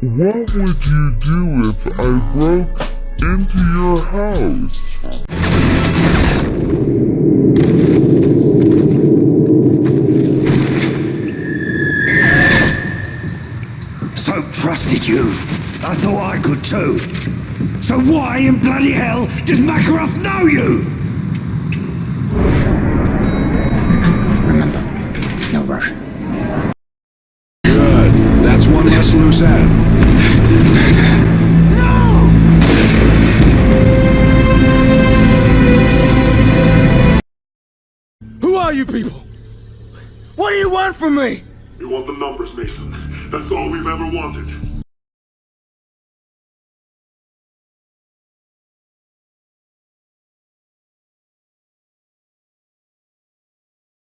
What would you do if I broke into your house? So trusted you. I thought I could too. So why in bloody hell does Makarov know you? Remember, no Russian. Good. That's one less loose end. No! Who are you people? What do you want from me? We want the numbers, Mason. That's all we've ever wanted.